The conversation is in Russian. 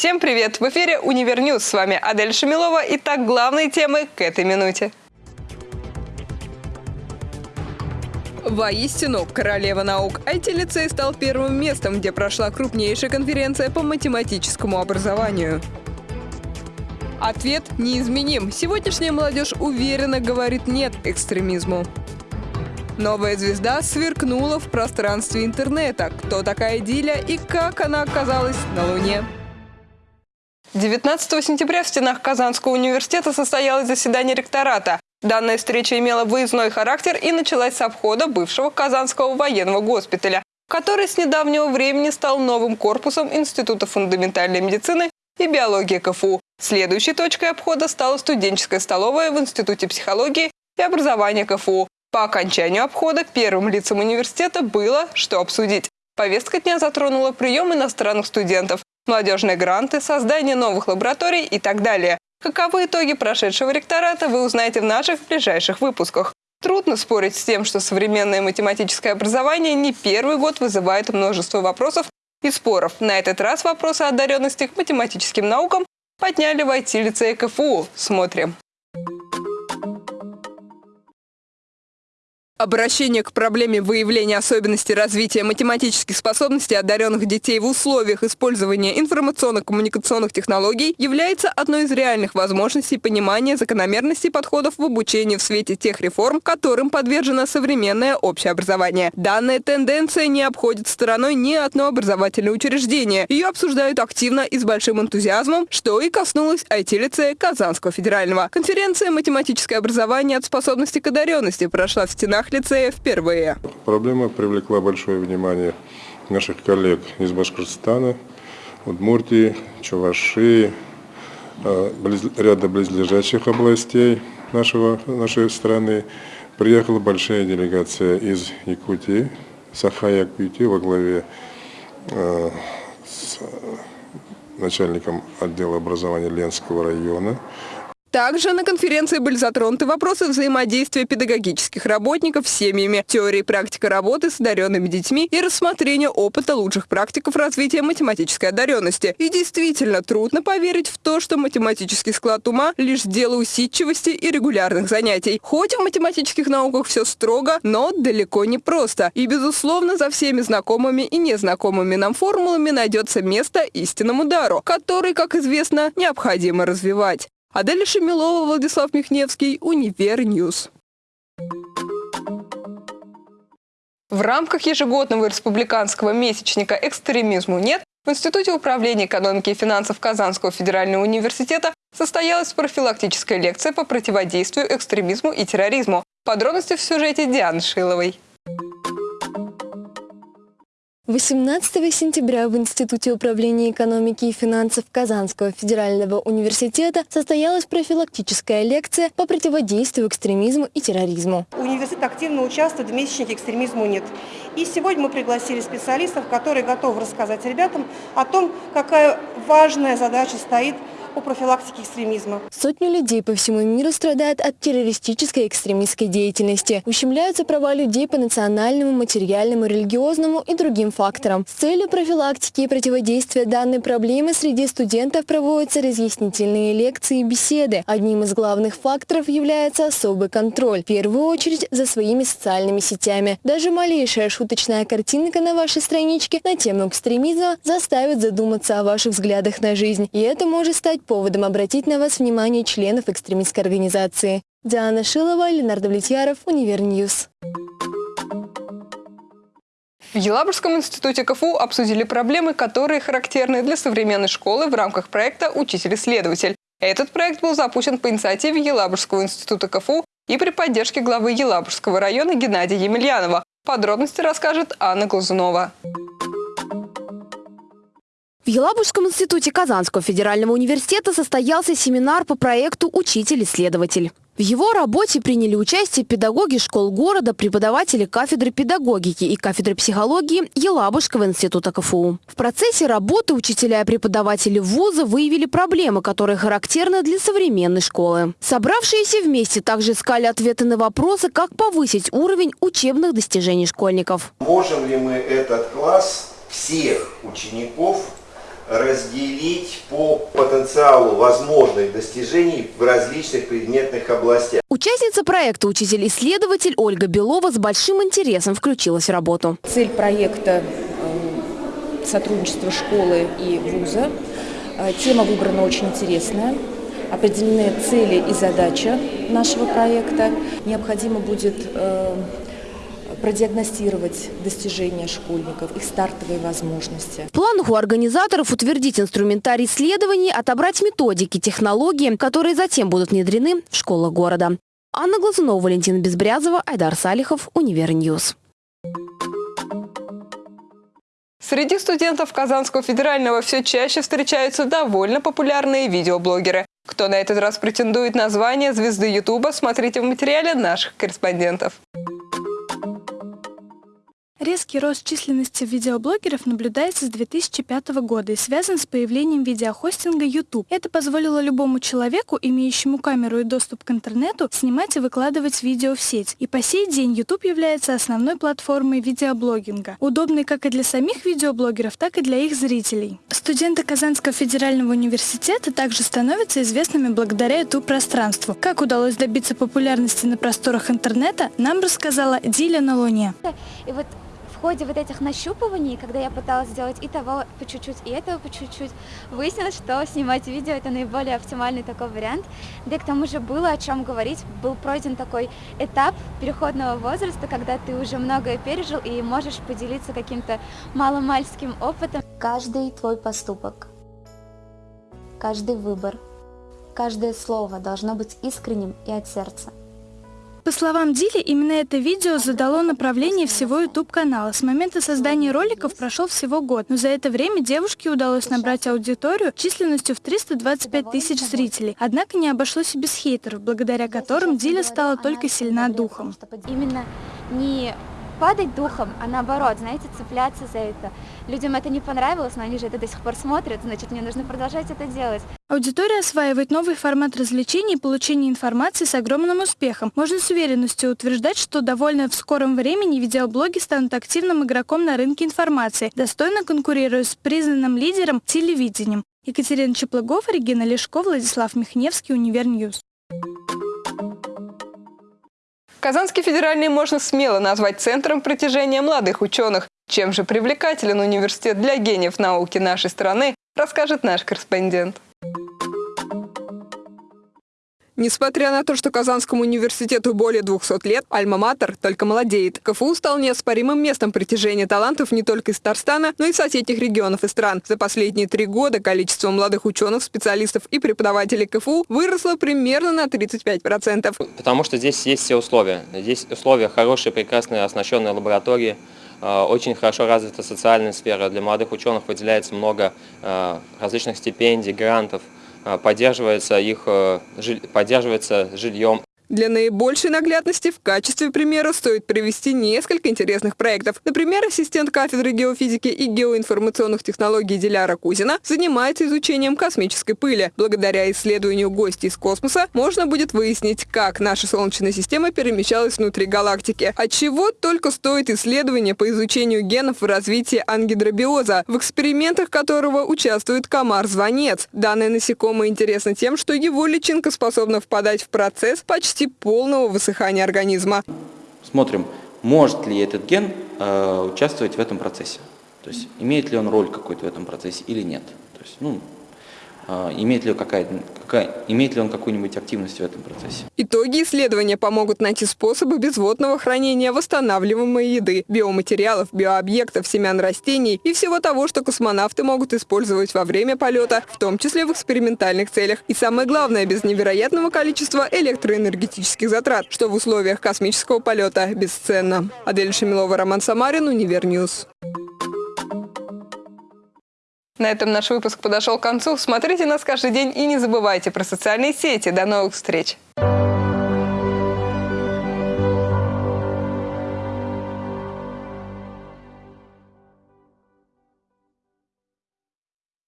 Всем привет! В эфире «UniverNews». С вами Адель Шамилова. Итак, главные темы к этой минуте. Воистину, королева наук. IT-лицей стал первым местом, где прошла крупнейшая конференция по математическому образованию. Ответ неизменим. Сегодняшняя молодежь уверенно говорит «нет» экстремизму. Новая звезда сверкнула в пространстве интернета. Кто такая Диля и как она оказалась на Луне? 19 сентября в стенах Казанского университета состоялось заседание ректората. Данная встреча имела выездной характер и началась с обхода бывшего Казанского военного госпиталя, который с недавнего времени стал новым корпусом Института фундаментальной медицины и биологии КФУ. Следующей точкой обхода стала студенческая столовая в Институте психологии и образования КФУ. По окончанию обхода первым лицам университета было что обсудить. Повестка дня затронула прием иностранных студентов, молодежные гранты, создание новых лабораторий и так далее. Каковы итоги прошедшего ректората, вы узнаете в наших ближайших выпусках. Трудно спорить с тем, что современное математическое образование не первый год вызывает множество вопросов и споров. На этот раз вопросы одаренности к математическим наукам подняли в IT-лицее КФУ. Смотрим. Обращение к проблеме выявления особенностей развития математических способностей одаренных детей в условиях использования информационно-коммуникационных технологий является одной из реальных возможностей понимания закономерностей подходов в обучении в свете тех реформ, которым подвержено современное общее образование. Данная тенденция не обходит стороной ни одно образовательное учреждение. Ее обсуждают активно и с большим энтузиазмом, что и коснулось IT-лицея Казанского федерального. Конференция «Математическое образование от способности к одаренности» прошла в стенах лицея впервые. Проблема привлекла большое внимание наших коллег из Башкортостана, Удмуртии, Чувашии, э, ряда близлежащих областей нашего, нашей страны. Приехала большая делегация из Якутии, Саха-Якутии во главе э, с начальником отдела образования Ленского района. Также на конференции были затронуты вопросы взаимодействия педагогических работников с семьями, теории и практика работы с одаренными детьми и рассмотрение опыта лучших практиков развития математической одаренности. И действительно трудно поверить в то, что математический склад ума – лишь дело усидчивости и регулярных занятий. Хоть в математических науках все строго, но далеко не просто. И, безусловно, за всеми знакомыми и незнакомыми нам формулами найдется место истинному дару, который, как известно, необходимо развивать. Адель Шамилова, Владислав Михневский, UniverNews. В рамках ежегодного республиканского месячника «Экстремизму нет» в Институте управления экономики и финансов Казанского федерального университета состоялась профилактическая лекция по противодействию экстремизму и терроризму. Подробности в сюжете Дианы Шиловой. 18 сентября в Институте управления экономики и финансов Казанского федерального университета состоялась профилактическая лекция по противодействию экстремизму и терроризму. Университет активно участвует в месячнике «Экстремизму нет». И сегодня мы пригласили специалистов, которые готовы рассказать ребятам о том, какая важная задача стоит по профилактике экстремизма. Сотни людей по всему миру страдают от террористической экстремистской деятельности. Ущемляются права людей по национальному, материальному, религиозному и другим факторам. С целью профилактики и противодействия данной проблемы среди студентов проводятся разъяснительные лекции и беседы. Одним из главных факторов является особый контроль, в первую очередь за своими социальными сетями. Даже малейшая шуточная картинка на вашей страничке на тему экстремизма заставит задуматься о ваших взглядах на жизнь. И это может стать поводом обратить на вас внимание членов экстремистской организации. Диана Шилова, Ленардо Влетьяров, UniverNews. В Елабужском институте КФУ обсудили проблемы, которые характерны для современной школы в рамках проекта «Учитель-исследователь». Этот проект был запущен по инициативе Елабужского института КФУ и при поддержке главы Елабужского района Геннадия Емельянова. Подробности расскажет Анна Глазунова. В Елабужском институте Казанского федерального университета состоялся семинар по проекту «Учитель-исследователь». В его работе приняли участие педагоги школ города, преподаватели кафедры педагогики и кафедры психологии Елабужского института КФУ. В процессе работы учителя и преподаватели вуза выявили проблемы, которые характерны для современной школы. Собравшиеся вместе также искали ответы на вопросы, как повысить уровень учебных достижений школьников. Можем ли мы этот класс всех учеников разделить по потенциалу возможных достижений в различных предметных областях. Участница проекта «Учитель-исследователь» Ольга Белова с большим интересом включилась в работу. Цель проекта э, – сотрудничество школы и вуза. Э, Тема выбрана очень интересная. Определены цели и задача нашего проекта. Необходимо будет э, продиагностировать достижения школьников, их стартовые возможности. В планах у организаторов утвердить инструментарий исследований, отобрать методики, технологии, которые затем будут внедрены в школах города. Анна Глазунова, Валентина Безбрязова, Айдар Салихов, UniverNews. Среди студентов Казанского федерального все чаще встречаются довольно популярные видеоблогеры. Кто на этот раз претендует на звание звезды Ютуба, смотрите в материале наших корреспондентов. Резкий рост численности видеоблогеров наблюдается с 2005 года и связан с появлением видеохостинга YouTube. Это позволило любому человеку, имеющему камеру и доступ к интернету, снимать и выкладывать видео в сеть. И по сей день YouTube является основной платформой видеоблогинга, удобной как и для самих видеоблогеров, так и для их зрителей. Студенты Казанского федерального университета также становятся известными благодаря YouTube-пространству. Как удалось добиться популярности на просторах интернета, нам рассказала Диля на Луне. И вот ходе вот этих нащупываний, когда я пыталась сделать и того по чуть-чуть, и этого по чуть-чуть, выяснилось, что снимать видео это наиболее оптимальный такой вариант. Да и к тому же было о чем говорить, был пройден такой этап переходного возраста, когда ты уже многое пережил и можешь поделиться каким-то маломальским опытом. Каждый твой поступок, каждый выбор, каждое слово должно быть искренним и от сердца. По словам Дили, именно это видео задало направление всего YouTube-канала. С момента создания роликов прошел всего год, но за это время девушке удалось набрать аудиторию численностью в 325 тысяч зрителей. Однако не обошлось и без хейтеров, благодаря которым Диля стала только сильна духом. Именно не падать духом, а наоборот, знаете, цепляться за это. Людям это не понравилось, но они же это до сих пор смотрят, значит, мне нужно продолжать это делать. Аудитория осваивает новый формат развлечений и получения информации с огромным успехом. Можно с уверенностью утверждать, что довольно в скором времени видеоблоги станут активным игроком на рынке информации, достойно конкурируя с признанным лидером телевидением. Екатерина Чеплыгова, Регина Лешко, Владислав Михневский, UniverNews. Казанский федеральный можно смело назвать центром притяжения молодых ученых. Чем же привлекателен университет для гениев науки нашей страны, расскажет наш корреспондент. Несмотря на то, что Казанскому университету более 200 лет, Альма-Матер только молодеет. КФУ стал неоспоримым местом притяжения талантов не только из Татарстана, но и соседних регионов и стран. За последние три года количество молодых ученых, специалистов и преподавателей КФУ выросло примерно на 35%. Потому что здесь есть все условия. Здесь условия хорошие, прекрасные, оснащенные лаборатории, э, очень хорошо развита социальная сфера. Для молодых ученых выделяется много э, различных стипендий, грантов. А, поддерживается их э, поддерживается жильем для наибольшей наглядности в качестве примера стоит привести несколько интересных проектов. Например, ассистент кафедры геофизики и геоинформационных технологий Диляра Кузина занимается изучением космической пыли. Благодаря исследованию гостей из космоса можно будет выяснить, как наша Солнечная система перемещалась внутри галактики. От чего только стоит исследование по изучению генов в развитии ангидробиоза, в экспериментах которого участвует комар-звонец. Данное насекомое интересно тем, что его личинка способна впадать в процесс почти почти полного высыхания организма. Смотрим, может ли этот ген э, участвовать в этом процессе. То есть имеет ли он роль какой-то в этом процессе или нет. То есть, ну, имеет ли, какая, какая, имеет ли он какую-нибудь активность в этом процессе. Итоги исследования помогут найти способы безводного хранения восстанавливаемой еды, биоматериалов, биообъектов, семян растений и всего того, что космонавты могут использовать во время полета, в том числе в экспериментальных целях. И самое главное, без невероятного количества электроэнергетических затрат, что в условиях космического полета бесценно. Адель Шамилова, Роман Самарин, UniverNews. На этом наш выпуск подошел к концу. Смотрите нас каждый день и не забывайте про социальные сети. До новых встреч!